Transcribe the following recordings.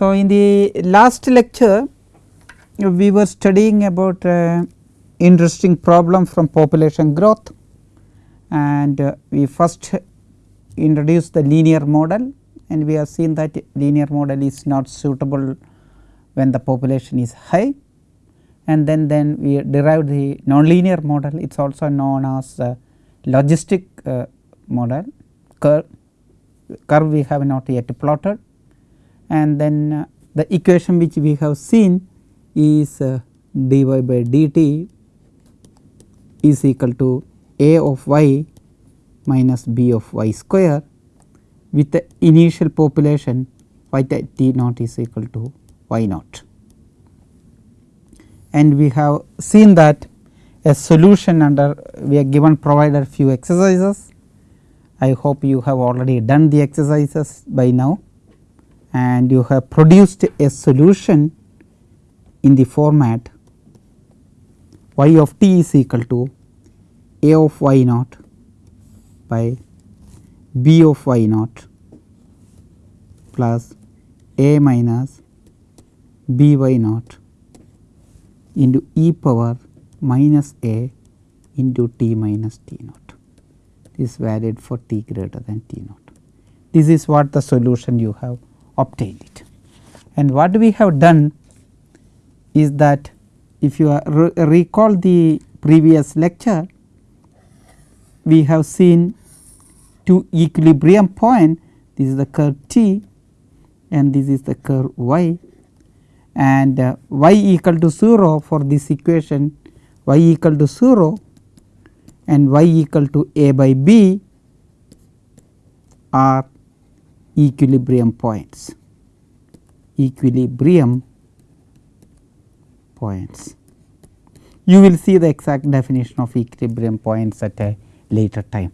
So, in the last lecture we were studying about uh, interesting problem from population growth. And uh, we first introduced the linear model and we have seen that linear model is not suitable when the population is high. And then then we derived the nonlinear model. It is also known as uh, logistic model. Curve curve we have not yet plotted and then uh, the equation which we have seen is uh, dy by dt is equal to a of y minus b of y square with the initial population y t naught is equal to y naught. And we have seen that a solution under we are given provided few exercises. I hope you have already done the exercises by now and you have produced a solution in the format y of t is equal to a of y naught by b of y naught plus a minus b y naught into e power minus a into t minus t naught. This is valid for t greater than t naught. This is what the solution you have obtained it. And what we have done is that if you re recall the previous lecture, we have seen two equilibrium point this is the curve t and this is the curve y and uh, y equal to 0 for this equation y equal to 0 and y equal to a by b are equilibrium points equilibrium points. You will see the exact definition of equilibrium points at a later time.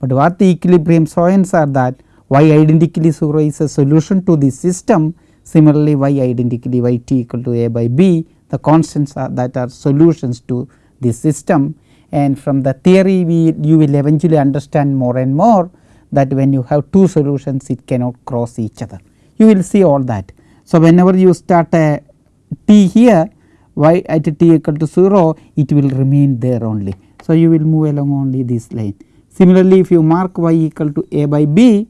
But what the equilibrium points are that y identically 0 is a solution to the system similarly y identically y t equal to a by b the constants are that are solutions to the system and from the theory we you will eventually understand more and more that when you have two solutions it cannot cross each other you will see all that. So, whenever you start a t here y at t equal to 0 it will remain there only. So, you will move along only this line. Similarly, if you mark y equal to a by b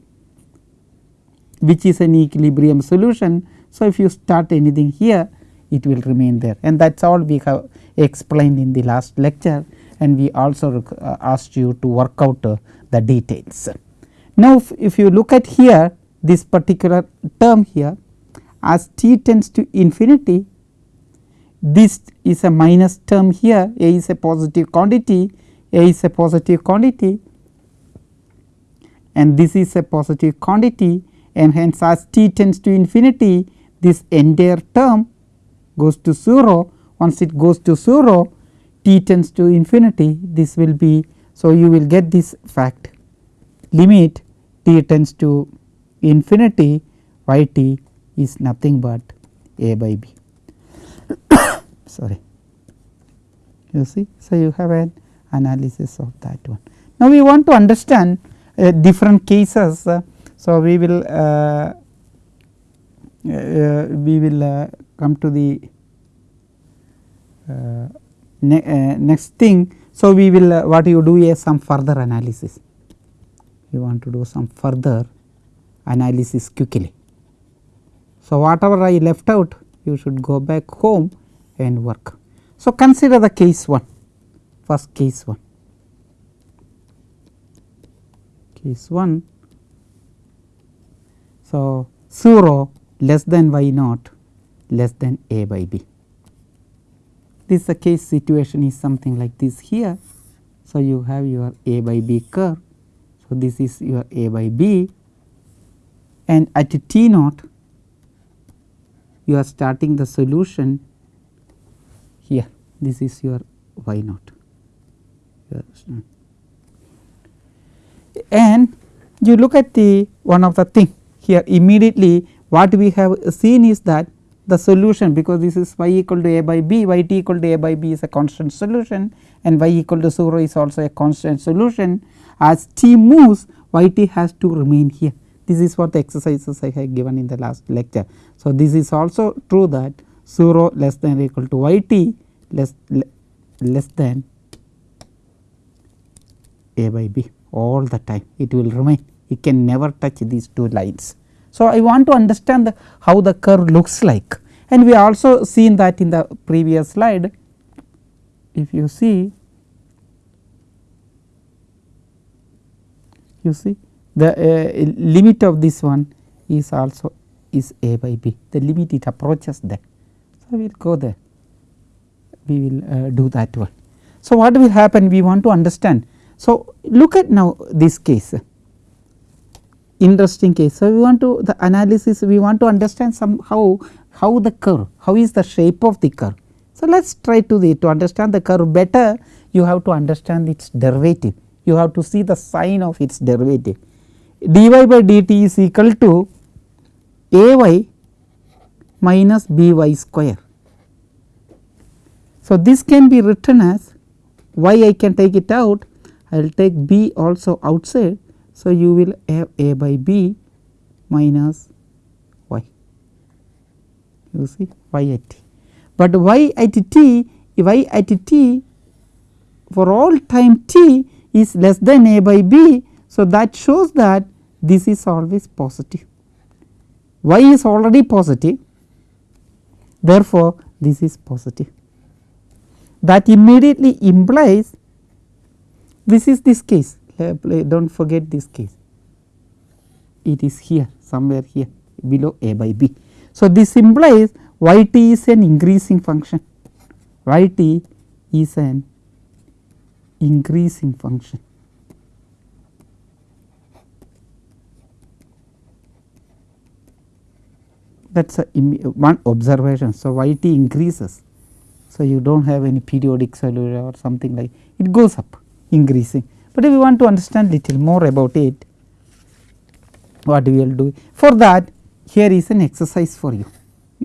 which is an equilibrium solution. So, if you start anything here it will remain there and that is all we have explained in the last lecture and we also uh, asked you to work out uh, the details. Now, if, if you look at here this particular term here as t tends to infinity this is a minus term here. A is a positive quantity a is a positive quantity and this is a positive quantity and hence as t tends to infinity this entire term goes to 0 once it goes to 0 t tends to infinity. This will be. So, you will get this fact. Limit t tends to infinity y t is nothing but a by b sorry you see. So, you have an analysis of that one. Now, we want to understand uh, different cases. Uh, so, we will uh, uh we will uh, come to the uh, ne next thing. So, we will what you do is some further analysis we want to do some further analysis quickly. So, whatever I left out you should go back home and work. So, consider the case 1 first case 1 case 1. So, 0 less than y naught less than a by b. This is the case situation is something like this here. So, you have your a by b curve so, this is your A by B and at T naught you are starting the solution here. This is your y naught. And you look at the one of the thing here immediately what we have seen is that the solution because this is y equal to a by b y t equal to a by b is a constant solution and y equal to 0 is also a constant solution as t moves y t has to remain here. This is what the exercises I have given in the last lecture. So, this is also true that 0 less than or equal to y t less less than a by b all the time. It will remain. It can never touch these two lines. So, I want to understand the, how the curve looks like. And we also seen that in the previous slide. If you see you see the uh, limit of this one is also is a by b the limit it approaches there. So, we will go there we will uh, do that one. So, what will happen we want to understand. So, look at now this case interesting case. So, we want to the analysis we want to understand somehow how the curve how is the shape of the curve. So, let us try to the to understand the curve better you have to understand its derivative you have to see the sign of its derivative dy by dt is equal to a y minus b y square. So, this can be written as y I can take it out I will take b also outside. So, you will have a by b minus y you see y at t, but y at t y at t for all time t is less than a by b. So, that shows that this is always positive. Y is already positive. Therefore, this is positive. That immediately implies this is this case. Do not forget this case. It is here somewhere here below a by b. So, this implies y t is an increasing function. Y t is an increasing function. That is one observation. So, y t increases. So, you do not have any periodic solution or something like it goes up increasing, but if you want to understand little more about it what we will do for that here is an exercise for you.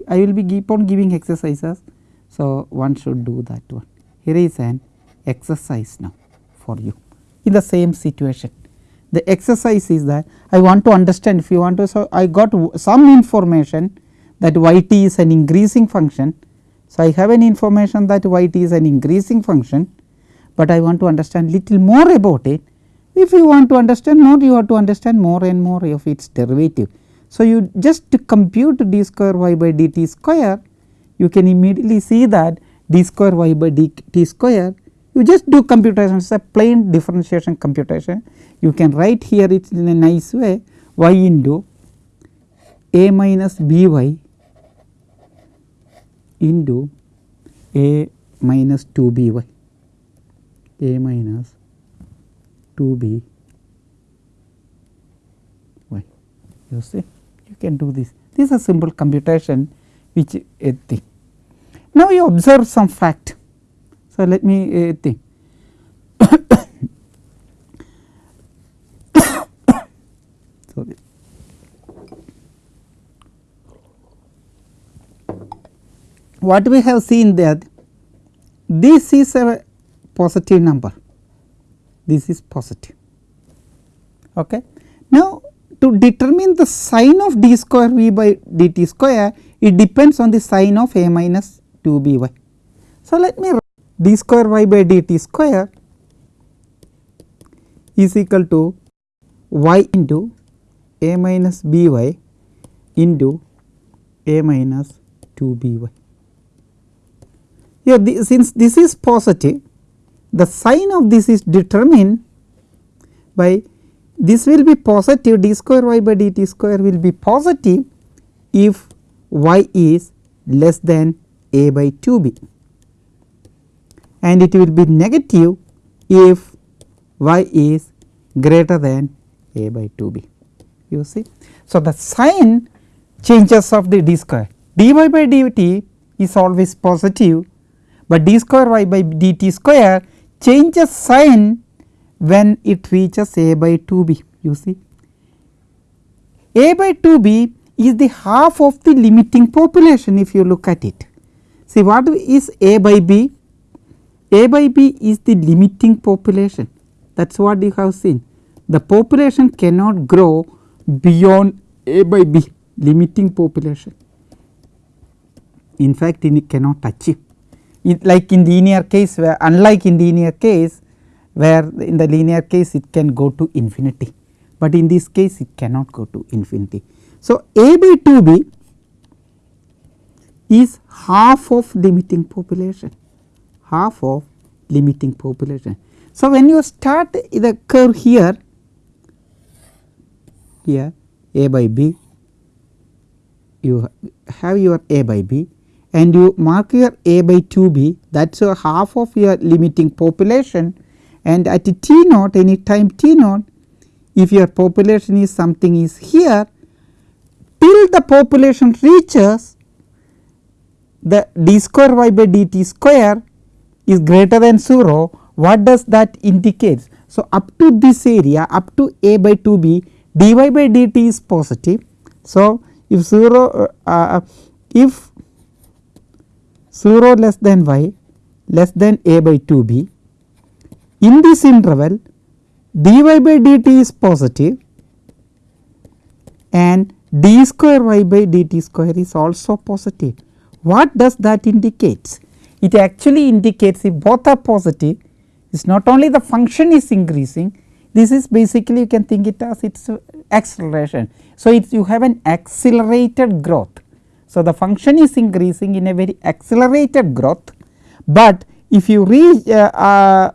I will be keep on giving exercises. So, one should do that one here is an exercise now for you in the same situation. The exercise is that I want to understand if you want to so I got some information that y t is an increasing function. So, I have an information that y t is an increasing function, but I want to understand little more about it. If you want to understand more you have to understand more and more of its derivative. So, you just to compute d square y by dt square you can immediately see that d square y by dt square you just do computation. It is a plain differentiation computation. You can write here it in a nice way. Y into a minus b y into a minus 2 b y. A minus 2 b y. You see? You can do this. This is a simple computation which a thing. Now, you observe some fact so, let me uh, think. Sorry. What we have seen that this is a positive number, this is positive. Okay. Now, to determine the sign of d square v by dt square, it depends on the sign of a minus 2 b y. So, let me d square y by dt square is equal to y into a minus b y into a minus 2 b y. Here the, since this is positive the sign of this is determined by this will be positive d square y by dt square will be positive if y is less than a by 2 b and it will be negative if y is greater than a by 2 b you see. So, the sign changes of the d square dy by dt is always positive, but d square y by dt square changes sign when it reaches a by 2 b you see. a by 2 b is the half of the limiting population if you look at it. See what is a by b a by B is the limiting population. That is what you have seen. The population cannot grow beyond a by b limiting population. In fact it cannot achieve. It like in linear case where unlike in the linear case where in the linear case it can go to infinity, but in this case it cannot go to infinity. So, a by 2 b is half of limiting population half of limiting population. So, when you start the curve here here a by b you have your a by b and you mark your a by 2 b that is half of your limiting population and at t naught any time t naught if your population is something is here till the population reaches the d square y by dt square is greater than 0 what does that indicate. So, up to this area up to a by 2 b dy by dt is positive. So, if 0 uh, uh, if 0 less than y less than a by 2 b in this interval dy by dt is positive and d square y by dt square is also positive. What does that indicate? It actually indicates if both are positive it is not only the function is increasing this is basically you can think it as its acceleration. So, you have an accelerated growth. So, the function is increasing in a very accelerated growth, but if you reach uh, uh,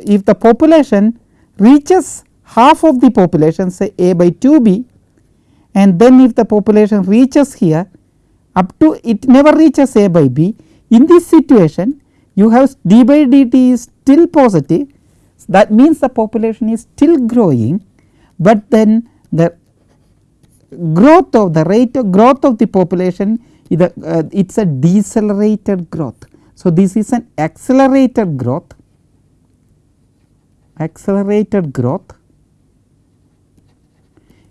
if the population reaches half of the population say a by 2 b and then if the population reaches here up to it never reaches a by b in this situation you have d by dt is still positive. That means the population is still growing, but then the growth of the rate of growth of the population is a, uh, it is a decelerated growth. So, this is an accelerated growth. Accelerated growth.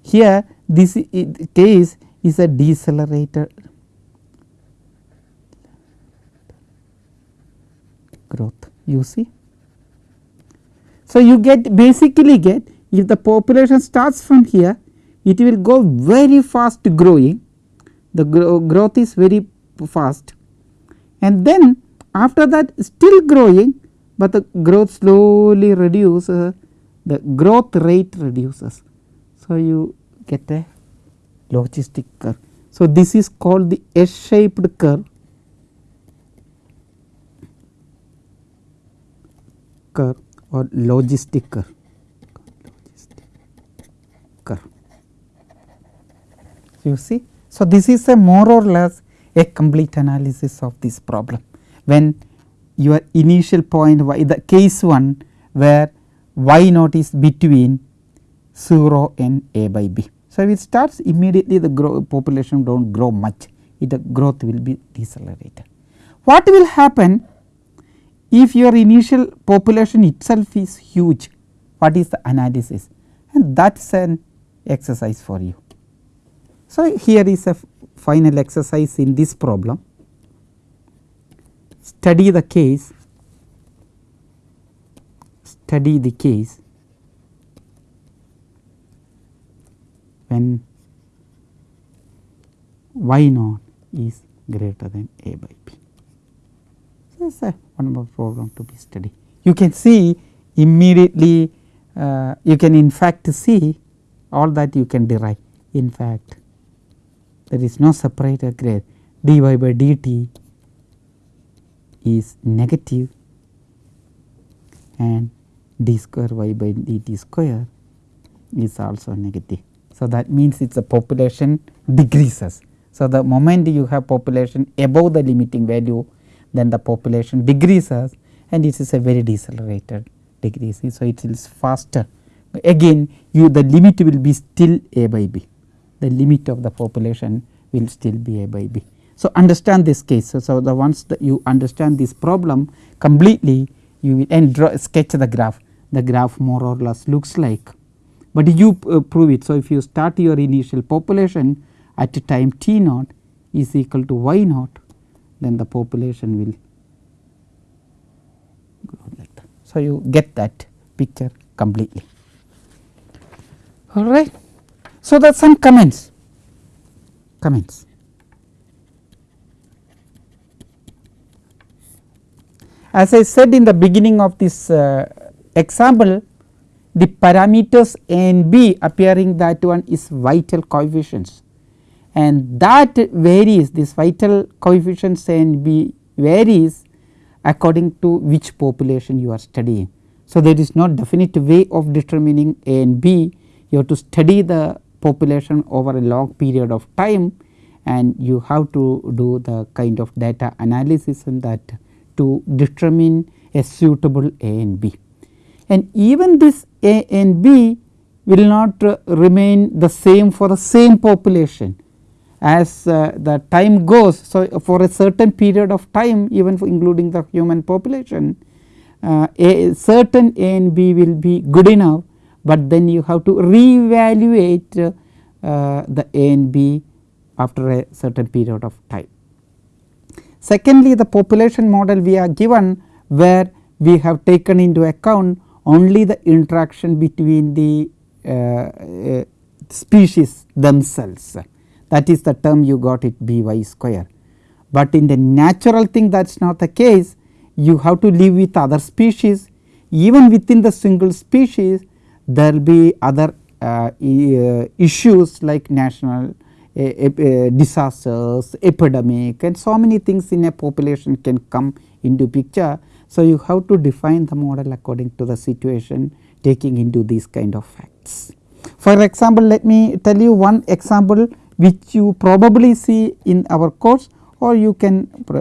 Here this case is a decelerated growth you see. So, you get basically get if the population starts from here it will go very fast growing the growth is very fast and then after that still growing but the growth slowly reduces the growth rate reduces. So, you get a logistic curve. So, this is called the S shaped curve or logistic curve. You see. So, this is a more or less a complete analysis of this problem when your initial point y the case 1 where y naught is between 0 and a by b. So, it starts immediately the population do not grow much the growth will be decelerated. What will happen if your initial population itself is huge what is the analysis? And that is an exercise for you. So, here is a final exercise in this problem. Study the case. Study the case. When y naught is greater than a by b is a one more program to be studied. You can see immediately uh, you can in fact see all that you can derive in fact there is no separator grade dy by dt is negative and d square y by dt square is also negative. So, that means it is a population decreases. So, the moment you have population above the limiting value then the population decreases and this is a very decelerated decrease. So, it is faster again you the limit will be still a by b the limit of the population will still be a by b. So, understand this case. So, so the once that you understand this problem completely you will and draw sketch the graph the graph more or less looks like, but you uh, prove it. So, if you start your initial population at time t naught is equal to y naught then the population will grow like that. So, you get that picture completely all right. So, that some comments comments. As I said in the beginning of this uh, example the parameters a and b appearing that one is vital coefficients and that varies this vital coefficient a and b varies according to which population you are studying. So, there is no definite way of determining a and b you have to study the population over a long period of time and you have to do the kind of data analysis in that to determine a suitable A and B. And even this A and B will not remain the same for the same population as uh, the time goes. So, for a certain period of time even for including the human population uh, a certain A and B will be good enough, but then you have to reevaluate uh, the A and B after a certain period of time. Secondly, the population model we are given where we have taken into account only the interaction between the uh, uh, species themselves that is the term you got it b y square. But in the natural thing that is not the case you have to live with other species even within the single species there will be other uh, uh, issues like national disasters, epidemic and so many things in a population can come into picture. So, you have to define the model according to the situation taking into these kind of facts. For example, let me tell you one example which you probably see in our course or you can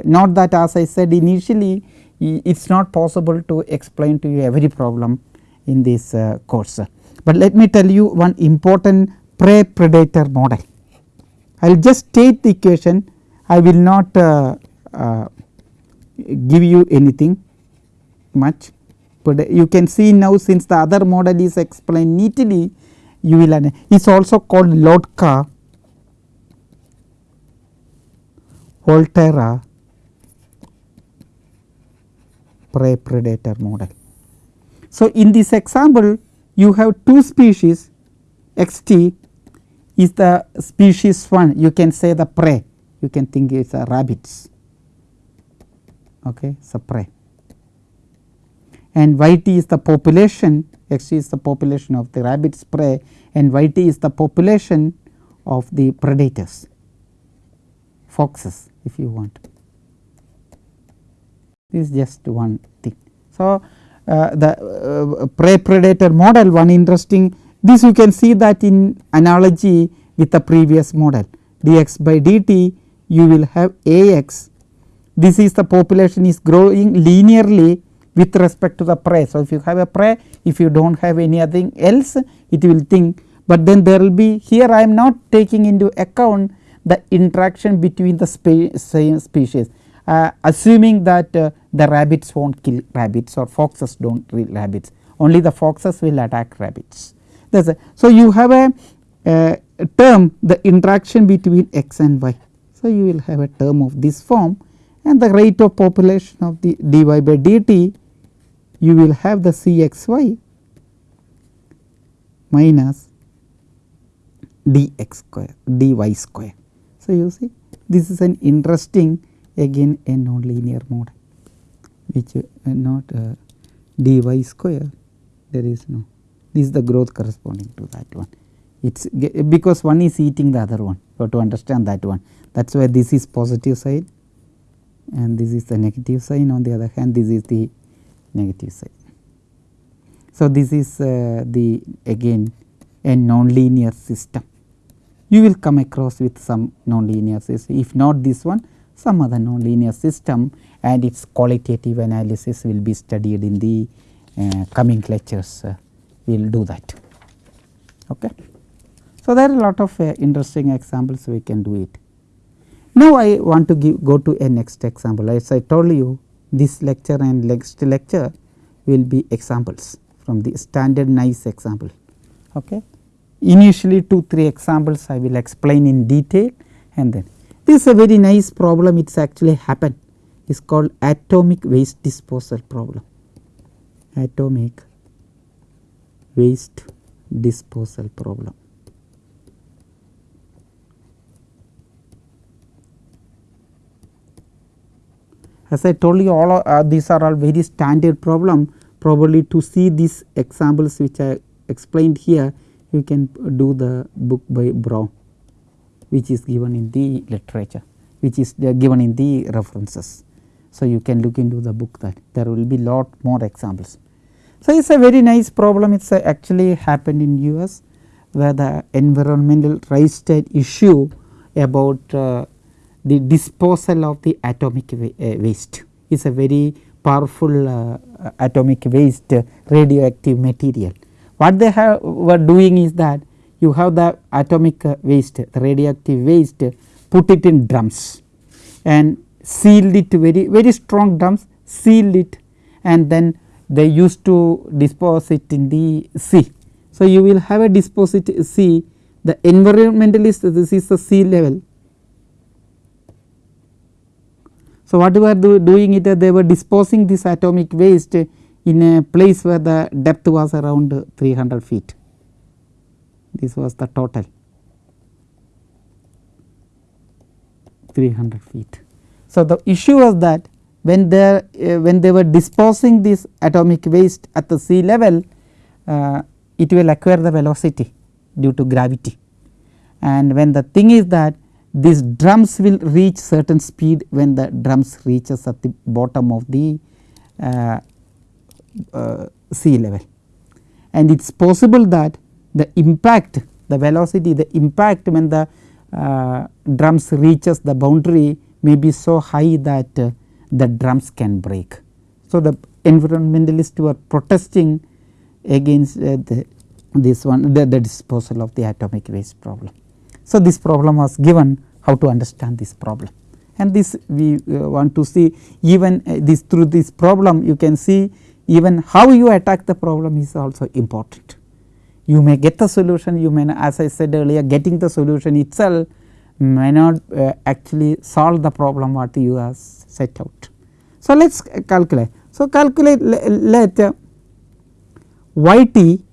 not that as I said initially it is not possible to explain to you every problem in this uh, course. But let me tell you one important prey predator model. I will just state the equation I will not uh, uh, give you anything much, but you can see now since the other model is explained neatly you will it is also called Lotka Volterra prey predator model. So, in this example you have two species x t is the species 1 you can say the prey. You can think it is a rabbits. Okay a prey. And y t is the population. X t is the population of the rabbits prey and y t is the population of the predators foxes if you want this is just one thing. So, uh, the uh, prey predator model one interesting this you can see that in analogy with the previous model dx by dt you will have Ax this is the population is growing linearly with respect to the prey. So, if you have a prey if you do not have anything else it will think, but then there will be here I am not taking into account the interaction between the spe same species uh, assuming that uh, the rabbits not kill rabbits or foxes do not kill rabbits only the foxes will attack rabbits. A, so, you have a, a, term the interaction between x and y. So, you will have a term of this form and the rate of population of the dy by dt you will have the cxy minus dx square dy square. So, you see this is an interesting again a non-linear model which uh, not uh, dy square there is no this is the growth corresponding to that one. It is because one is eating the other one you have to understand that one that is why this is positive side and this is the negative sign on the other hand this is the negative side. So, this is uh, the again a nonlinear system you will come across with some nonlinear system if not this one some other nonlinear system and its qualitative analysis will be studied in the uh, coming lectures. Uh, we will do that. Okay. So, there are a lot of uh, interesting examples we can do it. Now, I want to give, go to a next example as I told you this lecture and next lecture will be examples from the standard nice example. Okay. Initially 2 3 examples I will explain in detail and then this is a very nice problem. It is actually happened. It is called atomic waste disposal problem. Atomic waste disposal problem. As I told you all uh, these are all very standard problem. Probably to see these examples which I explained here you can do the book by Braun which is given in the literature which is uh, given in the references. So, you can look into the book that there will be lot more examples. So, it is a very nice problem it is actually happened in US where the environmental raised an issue about uh, the disposal of the atomic wa uh, waste is a very powerful uh, atomic waste radioactive material. What they have were doing is that you have the atomic waste the radioactive waste put it in drums and sealed it very very strong drums sealed it and then they used to dispose it in the sea. So, you will have a deposit sea the environmentalist this is the sea level. So, what were do, doing it they were disposing this atomic waste in a place where the depth was around 300 feet. This was the total. 300 feet. So, the issue was that when they uh, when they were disposing this atomic waste at the sea level uh, it will acquire the velocity due to gravity. And when the thing is that these drums will reach certain speed when the drums reaches at the bottom of the uh, uh sea level and it is possible that the impact the velocity the impact when the uh, drums reaches the boundary may be so high that uh, the drums can break. So, the environmentalists were protesting against uh, the, this one the, the, disposal of the atomic waste problem. So, this problem was given how to understand this problem and this we uh, want to see even uh, this through this problem you can see even how you attack the problem is also important you may get the solution you may as I said earlier getting the solution itself may not uh, actually solve the problem what you have set out. So, let us calculate. So, calculate let uh, y t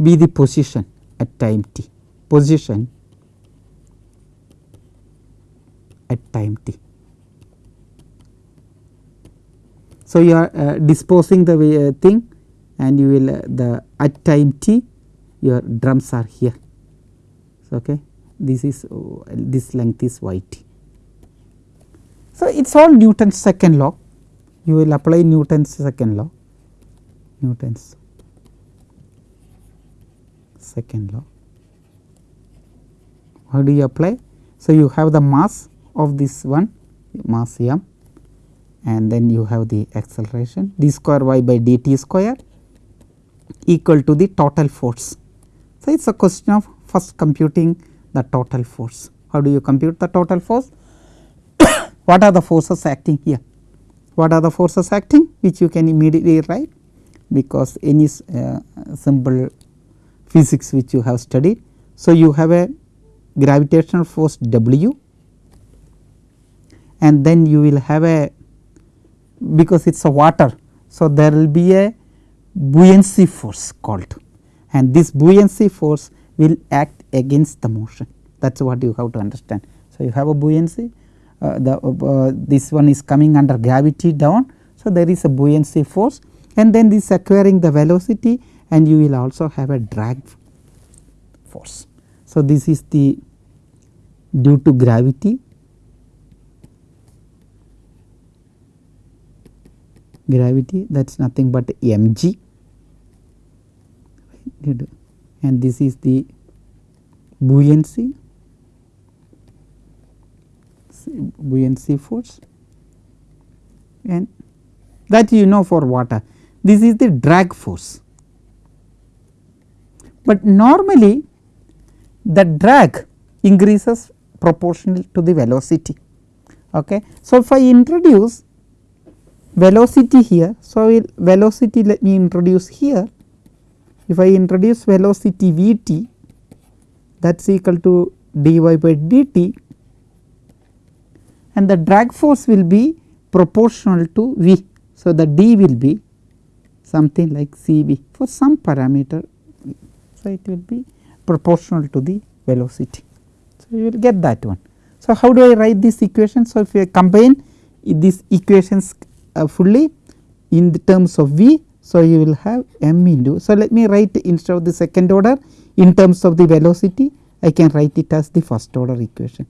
be the position at time t position at time t. So, you are uh, disposing the uh, thing and you will uh, the at time t your drums are here. So, okay. This is uh, this length is y t. So, it is all Newton's second law you will apply Newton's second law Newton's second law. How do you apply? So, you have the mass of this one mass m and then you have the acceleration d square y by dt square equal to the total force. So, it is a question of first computing the total force. How do you compute the total force? what are the forces acting here? What are the forces acting which you can immediately write because any uh, simple physics which you have studied. So, you have a gravitational force W and then you will have a because it is a water. So, there will be a buoyancy force called and this buoyancy force will act against the motion that is what you have to understand. So, you have a buoyancy uh, the uh, this one is coming under gravity down. So, there is a buoyancy force and then this acquiring the velocity and you will also have a drag force. So, this is the due to gravity gravity that is nothing but mg and this is the buoyancy buoyancy force and that you know for water this is the drag force. But normally the drag increases proportional to the velocity. Okay. So, if I introduce velocity here. So, velocity let me introduce here if I introduce velocity v t that is equal to dy by dt and the drag force will be proportional to v. So, the d will be something like c v for some parameter. So, it will be proportional to the velocity. So, you will get that one. So, how do I write this equation? So, if I combine these equations uh, fully in the terms of V. So, you will have m into. So, let me write instead of the second order in terms of the velocity I can write it as the first order equation.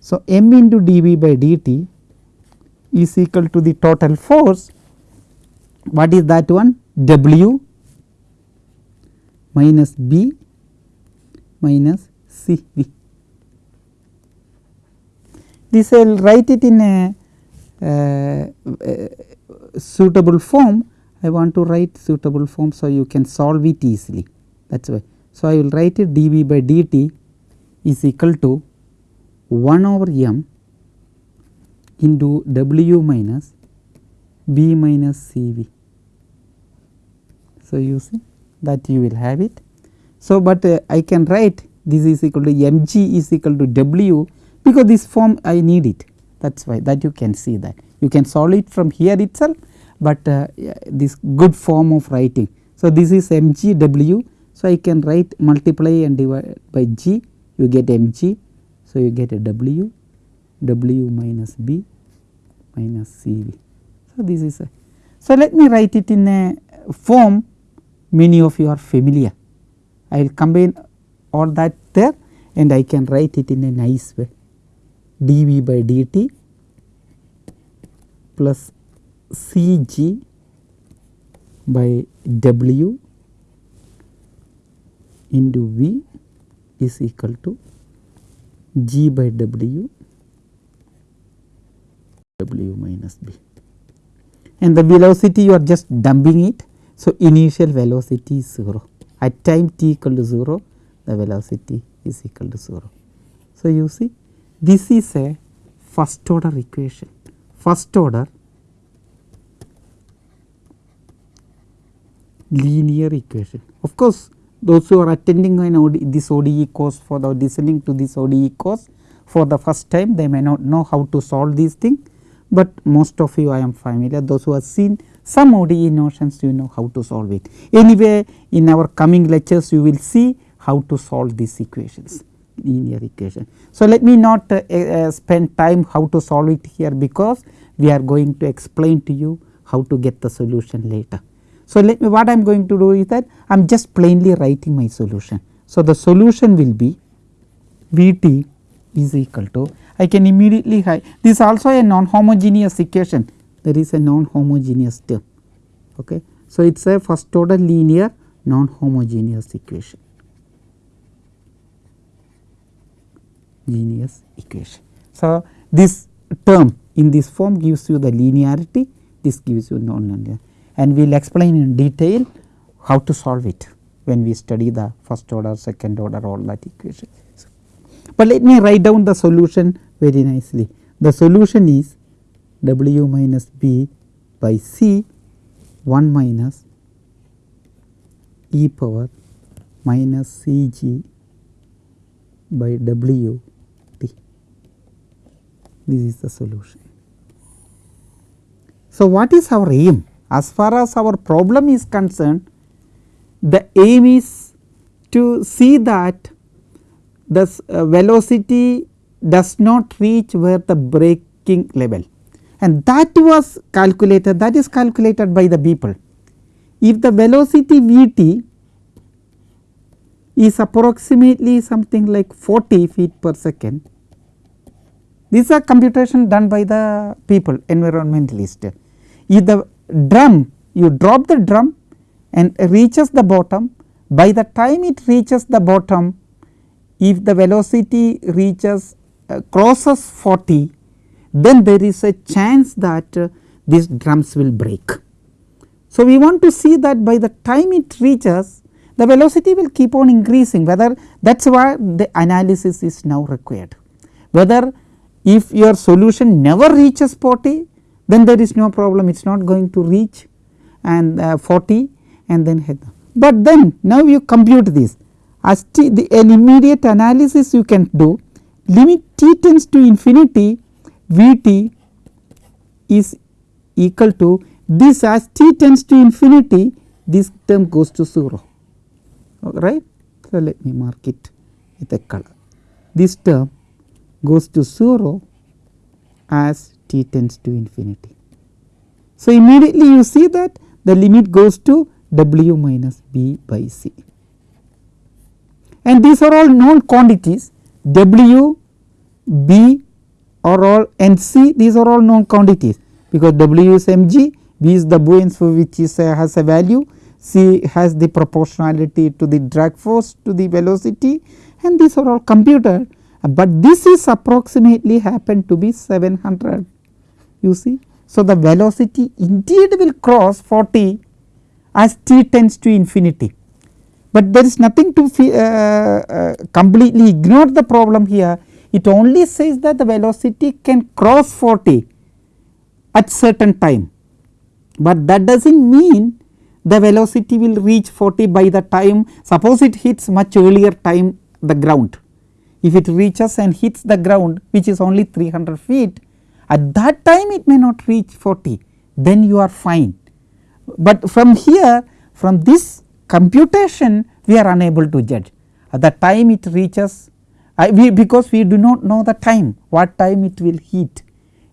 So, m into dV by dt is equal to the total force what is that one W minus B minus C V. This I will write it in a suitable form I want to write suitable form. So, you can solve it easily that is why. So, I will write it dV by dt is equal to 1 over m into W minus B minus C V. So, you see that you will have it. So, but uh, I can write this is equal to m g is equal to W because this form I need it that is why that you can see that you can solve it from here itself, but uh, this good form of writing. So, this is m g W. So, I can write multiply and divide by g you get m g. So, you get a W W minus B minus C V. So, this is a. So, let me write it in a form many of you are familiar. I will combine all that there and I can write it in a nice way dV by dt plus Cg by W into V is equal to G by W W minus B and the velocity you are just dumping it. So, initial velocity is 0 at time t equal to 0 the velocity is equal to 0. So, you see this is a first order equation first order linear equation. Of course, those who are attending OD, this ODE course for the listening to this ODE course for the first time they may not know how to solve these things, but most of you I am familiar those who have seen some ODE notions you know how to solve it. Anyway, in our coming lectures you will see how to solve these equations linear equation. So, let me not uh, uh, spend time how to solve it here because we are going to explain to you how to get the solution later. So, let me what I am going to do is that I am just plainly writing my solution. So, the solution will be V t is equal to I can immediately hide this also a non homogeneous equation there is a non homogeneous term. Okay. So, it is a first order linear non homogeneous equation linear equation. So, this term in this form gives you the linearity this gives you non-linear and we will explain in detail how to solve it when we study the first order, second order all that equation. But let me write down the solution very nicely. The solution is W minus B by C 1 minus e power minus C g by W. This is the solution. So, what is our aim? As far as our problem is concerned, the aim is to see that the uh, velocity does not reach where the breaking level and that was calculated that is calculated by the people. If the velocity v t is approximately something like 40 feet per second, these are computation done by the people environmentalist. If the drum you drop the drum and reaches the bottom by the time it reaches the bottom if the velocity reaches uh, crosses 40 then there is a chance that uh, these drums will break. So, we want to see that by the time it reaches the velocity will keep on increasing whether that is why the analysis is now required. Whether if your solution never reaches 40 then there is no problem. It is not going to reach and uh, 40 and then head. But then now you compute this. As t the, an immediate analysis you can do limit t tends to infinity v t is equal to this. As t tends to infinity this term goes to 0 right. So, let me mark it with a color. This term goes to 0 as t tends to infinity. So, immediately you see that the limit goes to w minus b by c and these are all known quantities w, b are all and c these are all known quantities because w is mg, b is the buoyancy which is uh, has a value, c has the proportionality to the drag force to the velocity and these are all computed, but this is approximately happened to be 700 you see. So, the velocity indeed will cross 40 as t tends to infinity, but there is nothing to uh, uh, completely ignore the problem here it only says that the velocity can cross 40 at certain time, but that does not mean the velocity will reach 40 by the time suppose it hits much earlier time the ground. If it reaches and hits the ground which is only 300 feet at that time it may not reach 40 then you are fine. But from here from this computation we are unable to judge at the time it reaches we because we do not know the time what time it will hit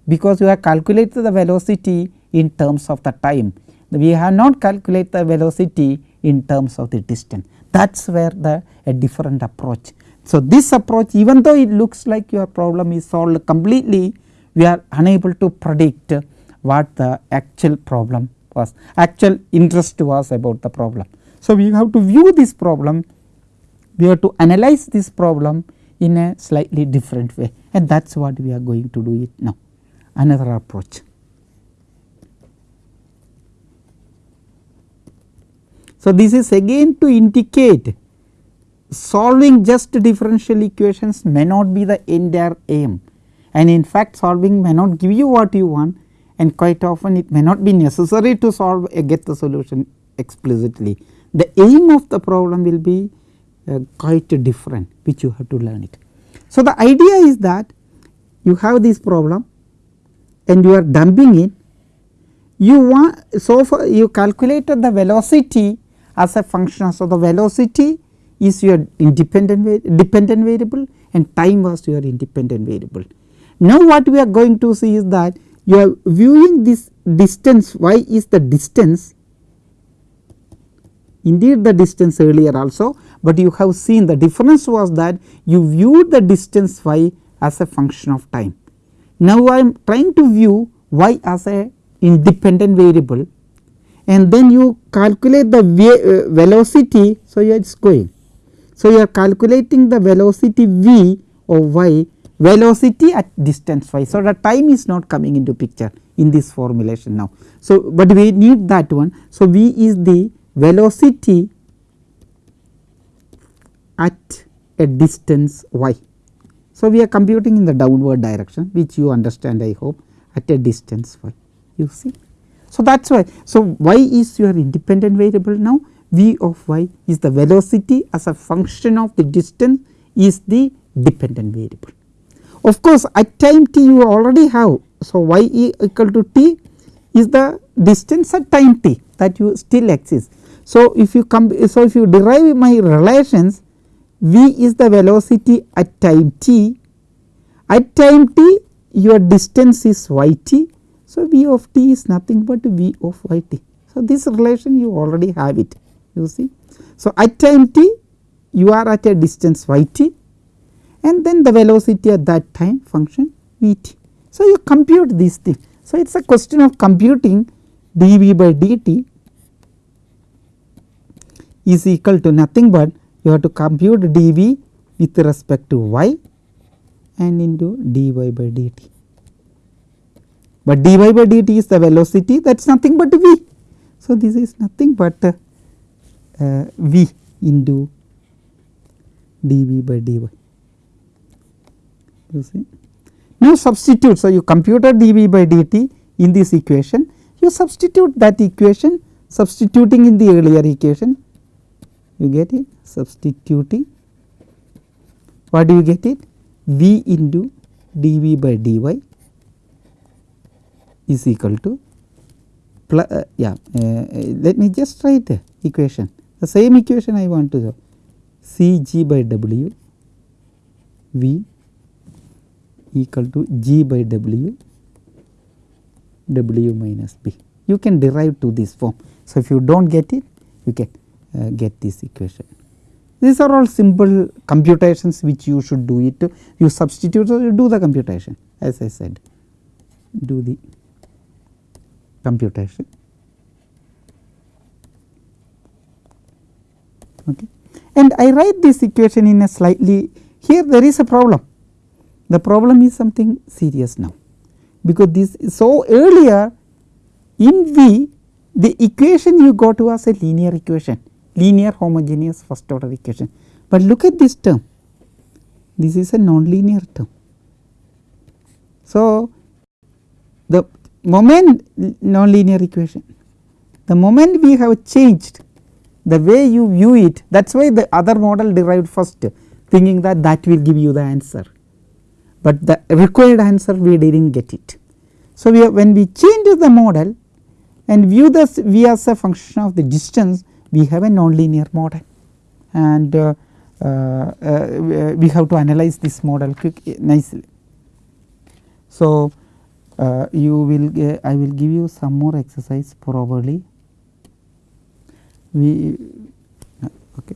because we have calculated the velocity in terms of the time we have not calculated the velocity in terms of the distance that is where the a different approach. So, this approach even though it looks like your problem is solved completely we are unable to predict what the actual problem was actual interest was about the problem. So, we have to view this problem we have to analyze this problem in a slightly different way and that is what we are going to do it now another approach. So, this is again to indicate solving just differential equations may not be the entire aim and in fact solving may not give you what you want and quite often it may not be necessary to solve a get the solution explicitly. The aim of the problem will be uh, quite different which you have to learn it. So, the idea is that you have this problem and you are dumping it you want so far you calculated the velocity as a function. So, the velocity is your independent dependent variable and time was your independent variable. Now, what we are going to see is that you are viewing this distance y is the distance indeed the distance earlier also, but you have seen the difference was that you viewed the distance y as a function of time. Now, I am trying to view y as a independent variable and then you calculate the uh, velocity. So, it is going. So, you are calculating the velocity v of y velocity at distance y. So, the time is not coming into picture in this formulation now. So, but we need that one. So, v is the velocity at a distance y. So, we are computing in the downward direction which you understand I hope at a distance y you see. So, that is why. So, y is your independent variable now v of y is the velocity as a function of the distance is the dependent variable. Of course, at time t you already have. So, y e equal to t is the distance at time t that you still exists. So, if you come so if you derive my relations v is the velocity at time t at time t your distance is y t. So, v of t is nothing but v of y t. So, this relation you already have it you see. So, at time t you are at a distance y t and then the velocity at that time function v t. So, you compute these things. So, it is a question of computing dv by dt is equal to nothing but you have to compute dv with respect to y and into dy by dt. But dy by dt is the velocity that is nothing but v. So, this is nothing but v into dv by dy. You see. Now, substitute. So, you computed dv by dt in this equation, you substitute that equation substituting in the earlier equation, you get it? Substituting. What do you get it? V into dv by dy is equal to plus, uh, yeah uh, let me just write the equation the same equation I want to do c g by w v equal to g by w w minus b. You can derive to this form. So, if you do not get it you can uh, get this equation. These are all simple computations which you should do it you substitute or you do the computation as I said do the computation. Okay. And I write this equation in a slightly here there is a problem the problem is something serious now because this so earlier in V the equation you got was a linear equation linear homogeneous first order equation, but look at this term this is a nonlinear term. So, the moment nonlinear equation the moment we have changed the way you view it that is why the other model derived first thinking that that will give you the answer, but the required answer we did not get it. So, we when we change the model and view this v as a function of the distance we have a nonlinear model and uh, uh, uh, we have to analyze this model quick nicely. So, uh, you will I will give you some more exercise probably we okay.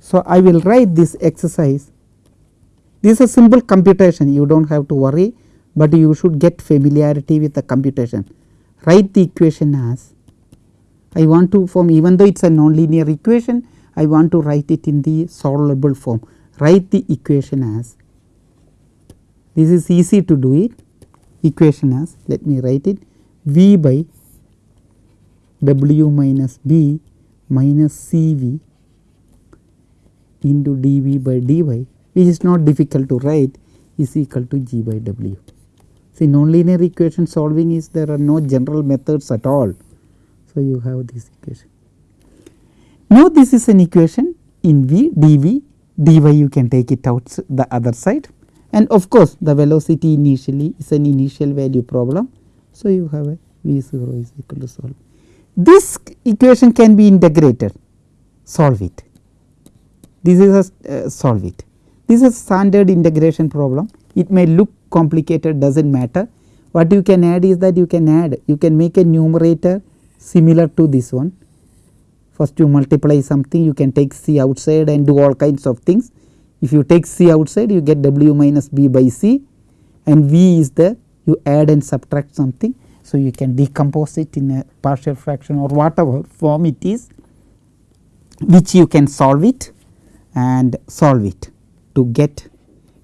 So, I will write this exercise. This is a simple computation. You do not have to worry, but you should get familiarity with the computation. Write the equation as I want to form even though it is a nonlinear equation I want to write it in the solvable form. Write the equation as this is easy to do it equation as let me write it v by w minus b minus c v into dv by dy which is not difficult to write is equal to g by w. See nonlinear equation solving is there are no general methods at all. So, you have this equation. Now, this is an equation in v dv dy you can take it out the other side and of course, the velocity initially is an initial value problem. So, you have a v 0 is equal to solve. This equation can be integrated. Solve it. This is a uh, solve it. This is standard integration problem. It may look complicated does not matter. What you can add is that you can add you can make a numerator similar to this one. First you multiply something you can take c outside and do all kinds of things. If you take c outside you get w minus b by c and v is there you add and subtract something. So, you can decompose it in a partial fraction or whatever form it is which you can solve it and solve it to get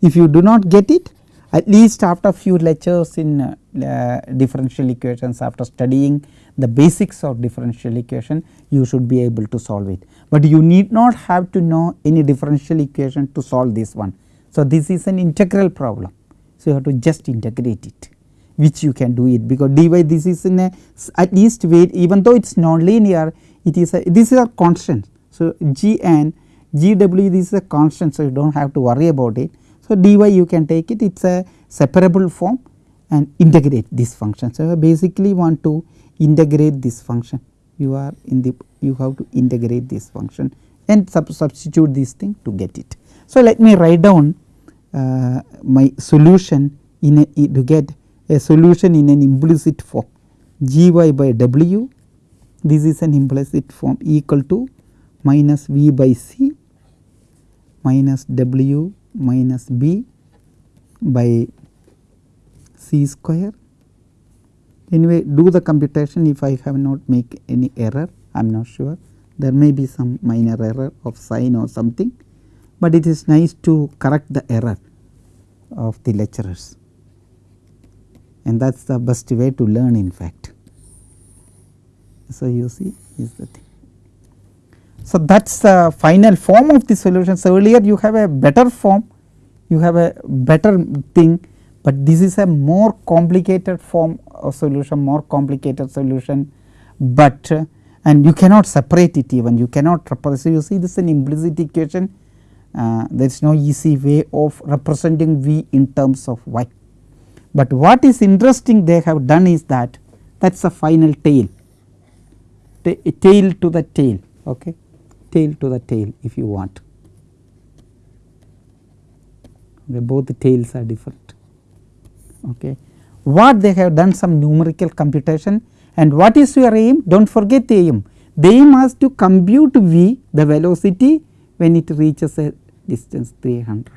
if you do not get it at least after few lectures in uh, uh, differential equations after studying the basics of differential equation you should be able to solve it, but you need not have to know any differential equation to solve this one. So, this is an integral problem. So, you have to just integrate it which you can do it because dy this is in a at least way even though it is non-linear it is a this is a constant. So, g and g w this is a constant. So, you do not have to worry about it. So, dy you can take it it is a separable form and integrate this function. So, basically want to integrate this function you are in the you have to integrate this function and sub substitute this thing to get it. So, let me write down uh, my solution in a to get a solution in an implicit form g y by w this is an implicit form equal to minus v by c minus w minus b by c square. Anyway, do the computation if I have not make any error, I am not sure. There may be some minor error of sign or something, but it is nice to correct the error of the lecturers and that is the best way to learn in fact. So, you see is the thing. So, that is the final form of the solution. So, earlier you have a better form, you have a better thing, but this is a more complicated form of solution, more complicated solution, but uh, and you cannot separate it even, you cannot represent. So, you see this is an implicit equation, uh, there is no easy way of representing V in terms of Y. But what is interesting they have done is that that is the final tail, tail to the tail, okay, tail to the tail if you want. Okay, both the tails are different. Okay. What they have done some numerical computation and what is your aim? Do not forget the aim. The aim was to compute v the velocity when it reaches a distance 300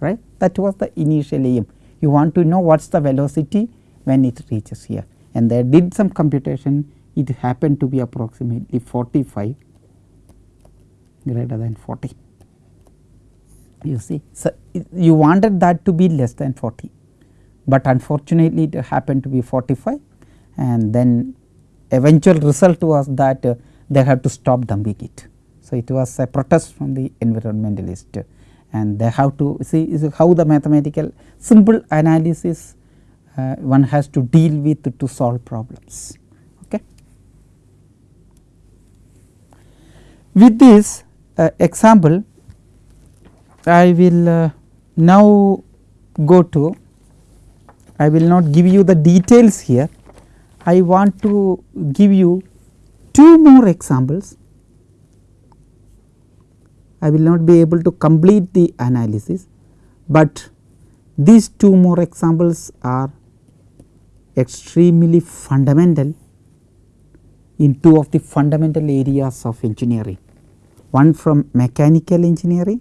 right that was the initial aim. You want to know what is the velocity when it reaches here. And they did some computation. It happened to be approximately 45 greater than 40 you see. So, you wanted that to be less than 40, but unfortunately it happened to be 45 and then eventual result was that uh, they had to stop dumping it. So, it was a protest from the environmentalist and they have to see is how the mathematical simple analysis uh, one has to deal with to solve problems. Okay. With this uh, example I will uh, now go to I will not give you the details here. I want to give you two more examples. I will not be able to complete the analysis, but these two more examples are extremely fundamental in two of the fundamental areas of engineering. One from mechanical engineering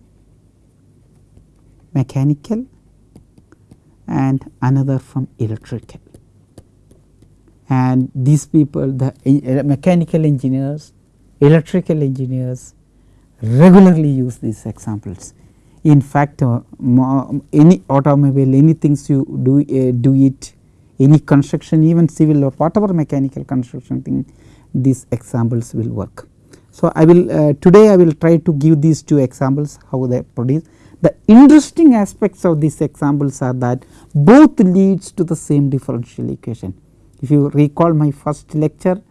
mechanical and another from electrical. And these people the uh, mechanical engineers, electrical engineers regularly use these examples. In fact, uh, any automobile, anything you do, uh, do it, any construction even civil or whatever mechanical construction thing, these examples will work. So, I will uh, today I will try to give these two examples how they produce the interesting aspects of these examples are that both leads to the same differential equation. If you recall my first lecture,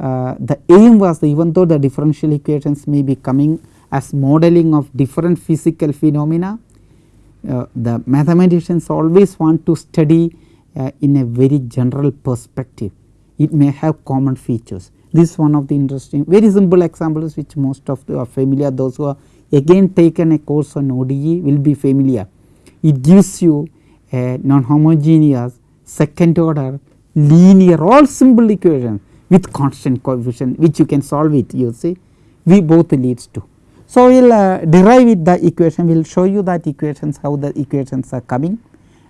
uh, the aim was even though the differential equations may be coming as modeling of different physical phenomena, uh, the mathematicians always want to study uh, in a very general perspective. It may have common features. This is one of the interesting very simple examples which most of the are familiar those who are again taken a course on ODE will be familiar. It gives you a non-homogeneous second order linear all simple equation with constant coefficient which you can solve it you see. We both leads to. So, we will uh, derive with the equation. We will show you that equations how the equations are coming.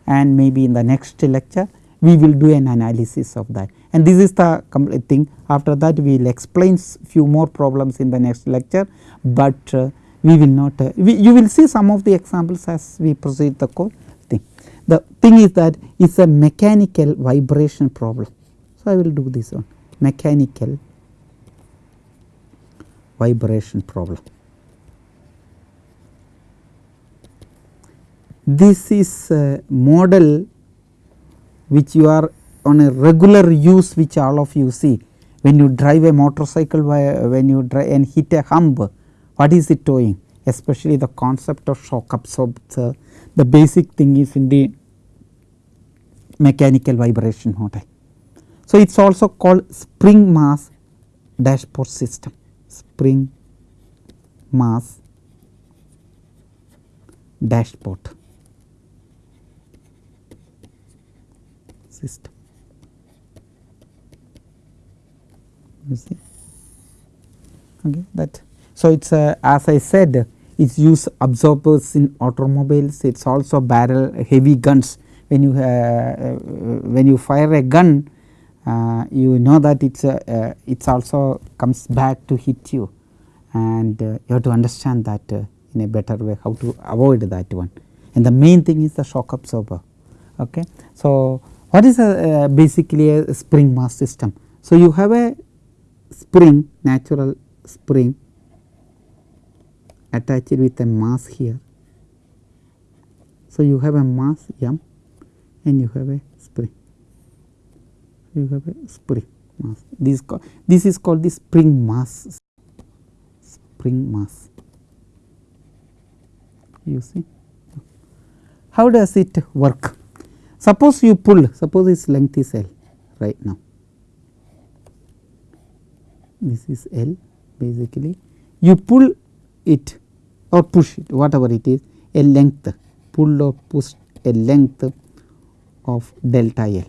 And maybe in the next lecture we will do an analysis of that. And this is the complete thing. After that we will explain few more problems in the next lecture, but uh, we will not uh, we, you will see some of the examples as we proceed the code thing. The thing is that it is a mechanical vibration problem. So, I will do this one mechanical vibration problem. This is a model which you are on a regular use which all of you see when you drive a motorcycle when you drive and hit a hump what is it doing especially the concept of shock absorber the basic thing is in the mechanical vibration model. So, it is also called spring mass dashpot system. Spring mass dashpot system. You see? Okay that. So, it is uh, as I said it is used absorbers in automobiles. It is also barrel heavy guns. When you uh, uh, when you fire a gun uh, you know that it is uh, it's also comes back to hit you and uh, you have to understand that in a better way how to avoid that one and the main thing is the shock absorber. Okay. So, what is a, basically a spring mass system? So, you have a spring natural spring attached with a mass here. So, you have a mass m and you have a you have a spring mass this, this is called the spring mass spring mass you see. How does it work? Suppose you pull suppose its length is L right now this is L basically you pull it or push it whatever it is a length pull or push a length of delta L.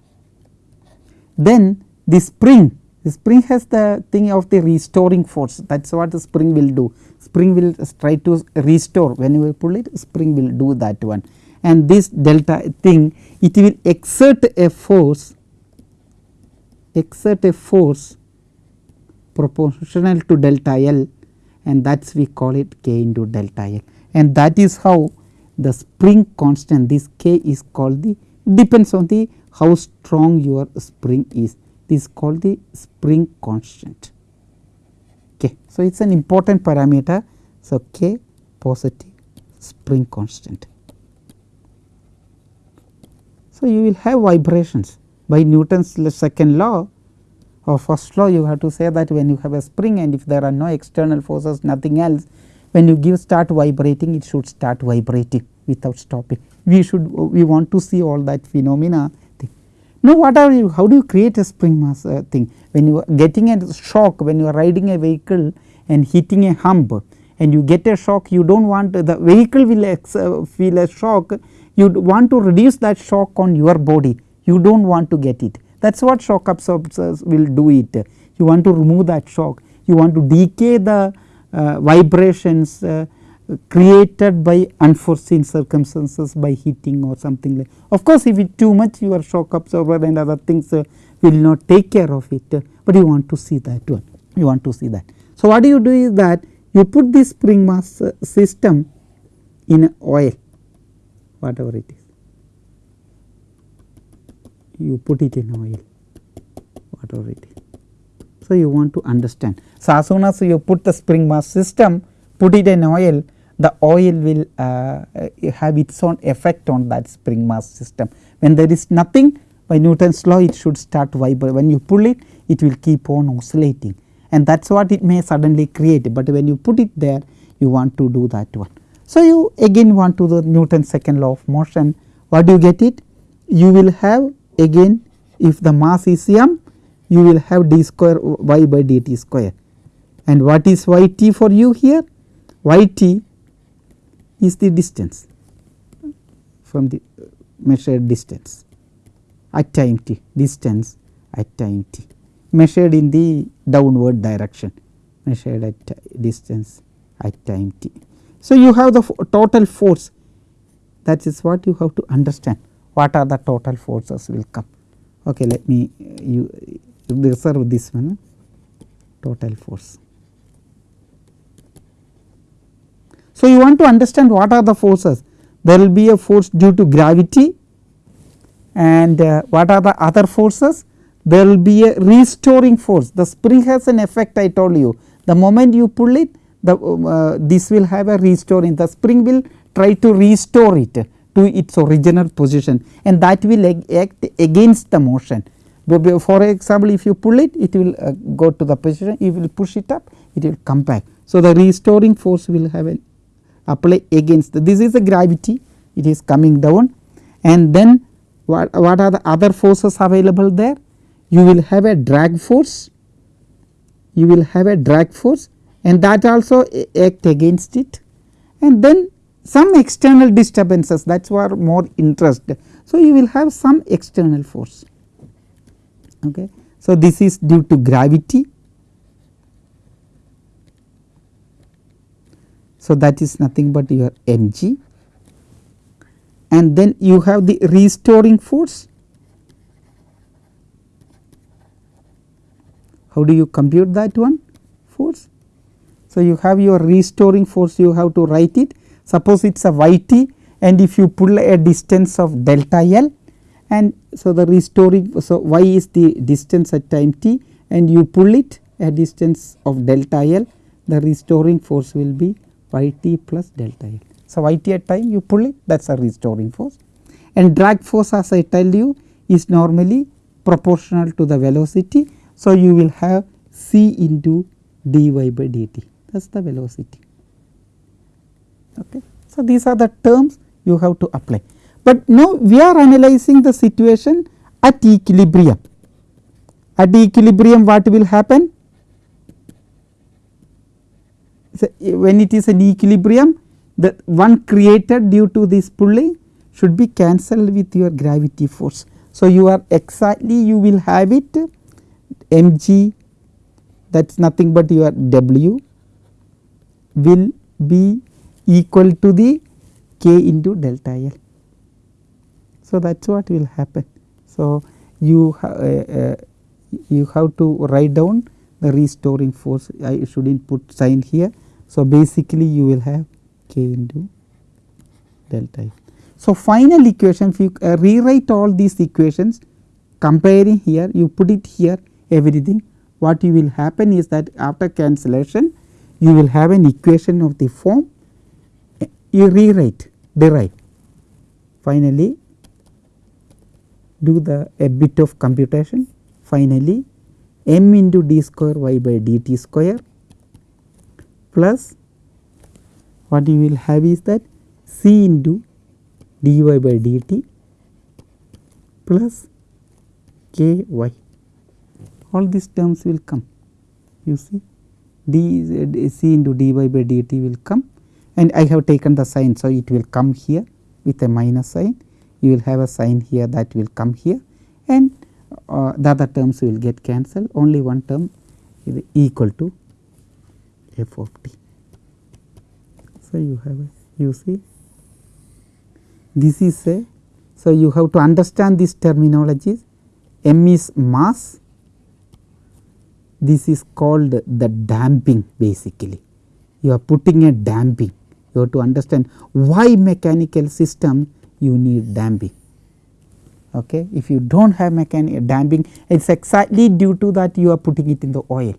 Then the spring, the spring has the thing of the restoring force. That is what the spring will do. Spring will try to restore. When you pull it spring will do that one. And this delta thing it will exert a force exert a force proportional to delta L. And that is we call it k into delta L. And that is how the spring constant this k is called the depends on the how strong your spring is this is called the spring constant. Okay. So, it is an important parameter. So, k positive spring constant. So, you will have vibrations by Newton's second law or first law you have to say that when you have a spring and if there are no external forces nothing else when you give start vibrating it should start vibrating without stopping. We should we want to see all that phenomena. Now what are you how do you create a spring mass uh, thing? When you are getting a shock when you are riding a vehicle and hitting a hump and you get a shock you do not want the vehicle will uh, feel a shock. You want to reduce that shock on your body. You do not want to get it. That is what shock absorbers will do it. You want to remove that shock. You want to decay the uh, vibrations uh, created by unforeseen circumstances by heating or something like. Of course, if it too much your shock absorber and other things uh, will not take care of it, uh, but you want to see that one you want to see that. So, what do you do is that you put this spring mass uh, system in oil whatever it is you put it in oil whatever it is. So, you want to understand. So, as soon as you put the spring mass system put it in oil the oil will uh, have its own effect on that spring mass system. When there is nothing by Newton's law it should start vibrating when you pull it it will keep on oscillating. And that is what it may suddenly create, but when you put it there you want to do that one. So, you again want to the Newton's second law of motion. What do you get it? You will have again if the mass is m you will have d square y by dt square. And what is y t for you here? Y t is the distance. From the uh, measured distance. At time t distance at time t. Measured in the downward direction. Measured at distance at time t. So, you have the total force. That is what you have to understand. What are the total forces will come. Okay, let me uh, you reserve this one. Total force. So, you want to understand what are the forces? There will be a force due to gravity and uh, what are the other forces? There will be a restoring force. The spring has an effect I told you. The moment you pull it the uh, this will have a restoring. The spring will try to restore it to its original position and that will act against the motion. For example, if you pull it, it will uh, go to the position, you will push it up, it will come back. So, the restoring force will have an apply against this is the gravity, it is coming down and then what, what are the other forces available there? You will have a drag force, you will have a drag force and that also act against it and then some external disturbances that is what more interest. So, you will have some external force. Okay. So, this is due to gravity. So, that is nothing but your mg and then you have the restoring force. How do you compute that one force? So, you have your restoring force you have to write it suppose it is a y t and if you pull a distance of delta L and so the restoring so y is the distance at time t and you pull it a distance of delta L the restoring force will be y t plus delta L. So, y t at time you pull it that is a restoring force and drag force as I tell you is normally proportional to the velocity. So, you will have c into dy by dt that is the velocity. Okay. So, these are the terms you have to apply, but now we are analyzing the situation at equilibrium. At equilibrium what will happen? When it is an equilibrium the one created due to this pulling should be cancelled with your gravity force. So, you are exactly you will have it mg that is nothing but your w will be equal to the k into delta L. So, that is what will happen. So, you uh, uh, you have to write down the restoring force I should not put sign here. So, basically you will have k into delta L. So, final equation if you uh, rewrite all these equations comparing here you put it here everything what you will happen is that after cancellation you will have an equation of the form you rewrite derive finally do the a bit of computation finally m into d square y by dt square plus what you will have is that c into dy by dt plus ky all these terms will come. You see d c into dy by dt will come. And I have taken the sign. So, it will come here with a minus sign. You will have a sign here that will come here. And uh, the other terms will get cancelled. Only one term is equal to f of t. So, you have a you see this is a so you have to understand these terminologies. M is mass. This is called the damping basically. You are putting a damping. You have to understand why mechanical system you need damping. Okay. If you do not have mechanical damping it is exactly due to that you are putting it in the oil.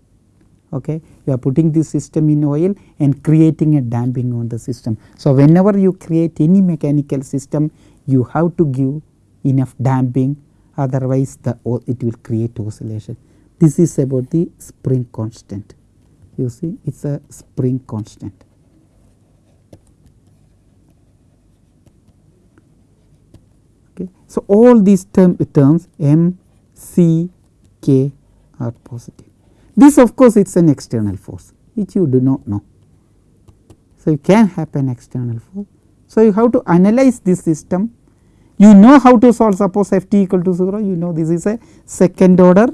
Okay. You are putting this system in oil and creating a damping on the system. So, whenever you create any mechanical system you have to give enough damping otherwise the it will create oscillation. This is about the spring constant you see it is a spring constant. Okay. So, all these term, terms M, C, K are positive. This of course, it is an external force which you do not know. So, you can have an external force. So, you have to analyze this system you know how to solve suppose f t equal to 0 you know this is a second order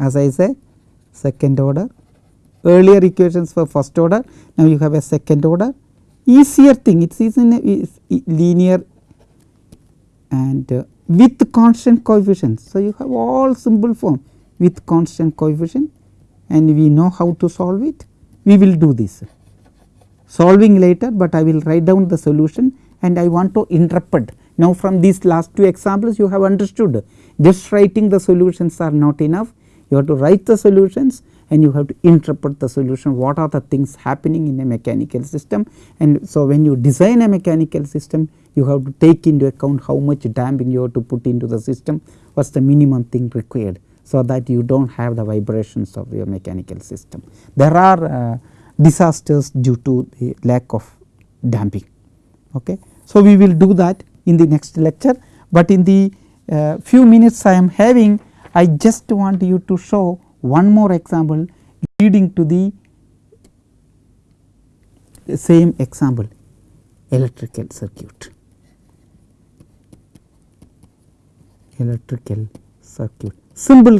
as I say second order earlier equations for first order now you have a second order easier thing it is in a linear and uh, with constant coefficients. So, you have all simple form. With constant coefficient. And we know how to solve it. We will do this. Solving later, but I will write down the solution. And I want to interpret. Now, from these last two examples you have understood. Just writing the solutions are not enough. You have to write the solutions. And you have to interpret the solution. What are the things happening in a mechanical system? And so when you design a mechanical system you have to take into account how much damping you have to put into the system what is the minimum thing required so that you do not have the vibrations of your mechanical system. There are uh, disasters due to the lack of damping. Okay. So, we will do that in the next lecture, but in the uh, few minutes I am having I just want you to show one more example leading to the same example electrical circuit. Electrical circuit. Simple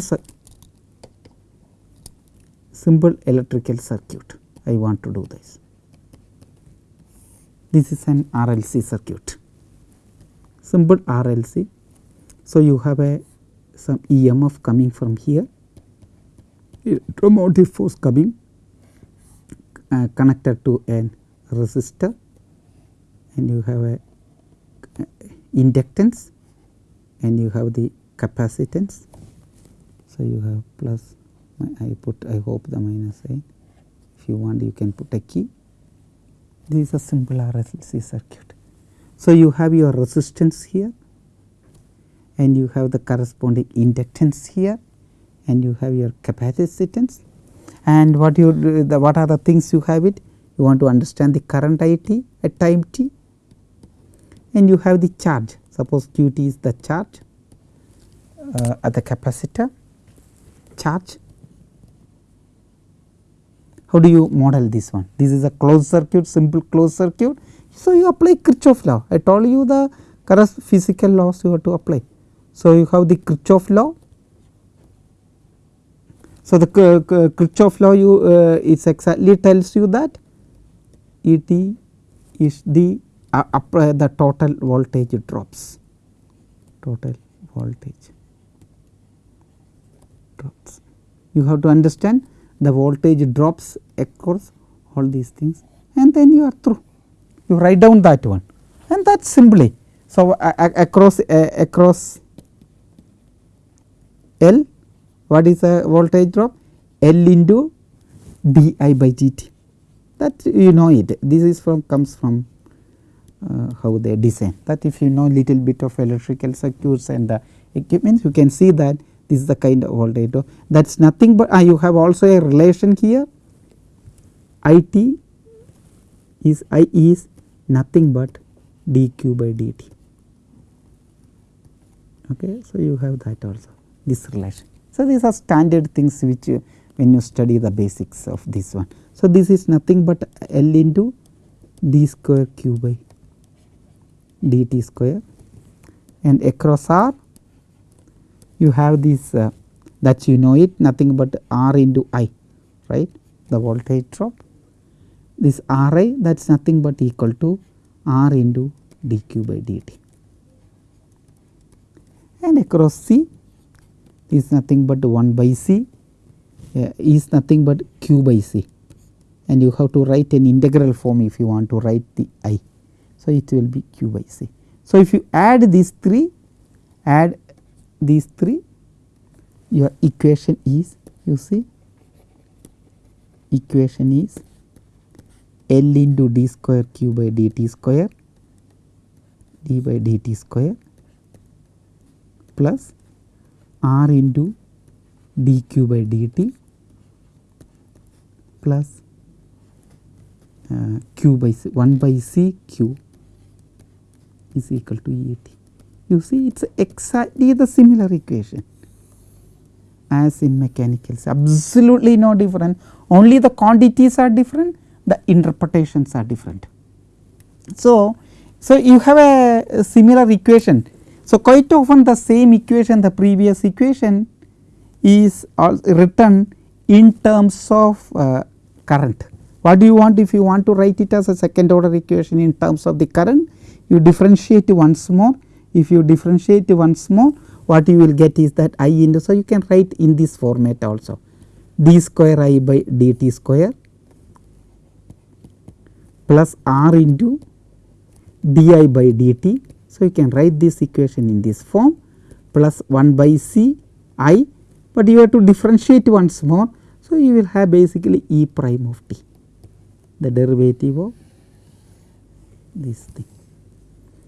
simple electrical circuit. I want to do this. This is an RLC circuit. Simple RLC. So, you have a some EMF coming from here. Electromotive force coming uh, connected to a resistor. And you have a uh, inductance and you have the capacitance. So, you have plus I put I hope the minus sign if you want you can put a key. This is a simple RLC circuit. So, you have your resistance here. And you have the corresponding inductance here. And you have your capacitance. And what you the what are the things you have it? You want to understand the current I t at time t. And you have the charge suppose q t is the charge uh, at the capacitor charge. How do you model this one? This is a closed circuit simple closed circuit So, you apply Kirchhoff law I told you the correct physical laws you have to apply. So, you have the Kirchhoff law. So, the Kirchhoff law you uh, is exactly tells you that E t is the uh, uh, the total voltage drops total voltage drops. You have to understand the voltage drops across all these things and then you are through. You write down that one and that simply. So, across across L what is the voltage drop L into d I by dt that you know it this is from comes from uh, how they design. That if you know little bit of electrical circuits and the equipments you can see that this is the kind of voltage. That is nothing but uh, you have also a relation here. I t is I is nothing but dq by dt. Okay so you have that also this relation. So these are standard things which uh, when you study the basics of this one. So this is nothing but l into d square q by dt square. And across r you have this uh, that you know it nothing but r into i right? The voltage drop. This r i that is nothing but equal to r into dq by dt. And across c is nothing but 1 by c uh, is nothing but q by c. And you have to write an integral form if you want to write the i. So, it will be q by c. So, if you add these 3 add these 3 your equation is you see equation is L into d square q by dt square d by dt square plus r into dq by dt plus uh, q by c 1 by c q is equal to E t. You see it is exactly the similar equation as in mechanicals absolutely no different only the quantities are different the interpretations are different. So, so you have a, a similar equation. So, quite often the same equation the previous equation is written in terms of uh, current. What do you want if you want to write it as a second order equation in terms of the current you differentiate once more if you differentiate once more what you will get is that i into so you can write in this format also d square i by dt square plus r into di by dt. So, you can write this equation in this form plus 1 by c i, but you have to differentiate once more. So, you will have basically e prime of t the derivative of this thing.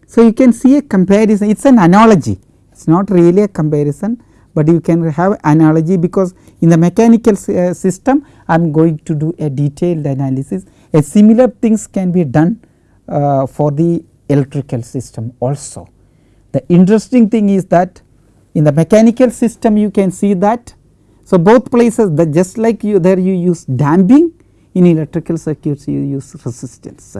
So, you can see a comparison it is an analogy it is not really a comparison, but you can have analogy because in the mechanical uh, system I am going to do a detailed analysis a similar things can be done uh, for the electrical system also. The interesting thing is that in the mechanical system you can see that so both places just like you there you use damping in electrical circuits you use resistance.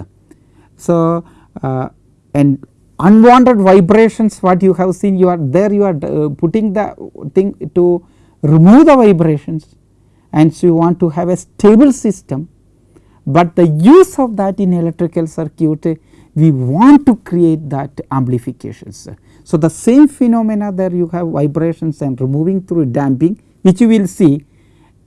So, uh, and unwanted vibrations what you have seen you are there you are uh, putting the thing to remove the vibrations. And so you want to have a stable system, but the use of that in electrical circuit we want to create that amplifications. So, the same phenomena there you have vibrations and removing through damping which you will see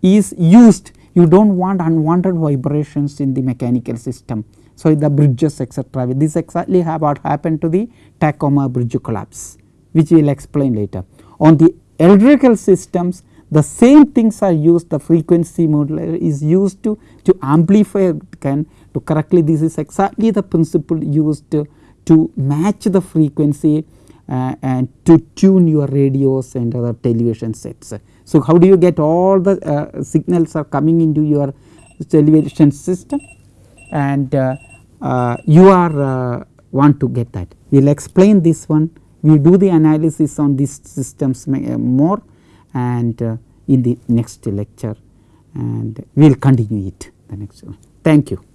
is used. You do not want unwanted vibrations in the mechanical system so, the bridges etc. this exactly what happened to the Tacoma bridge collapse which we will explain later. On the electrical systems the same things are used the frequency modulator is used to, to amplify can to correctly this is exactly the principle used to, to match the frequency uh, and to tune your radios and other television sets. So, how do you get all the uh, signals are coming into your television system and uh, you are uh, want to get that. We will explain this one, we do the analysis on these systems uh, more and in the next lecture and we will continue it the next one. Thank you.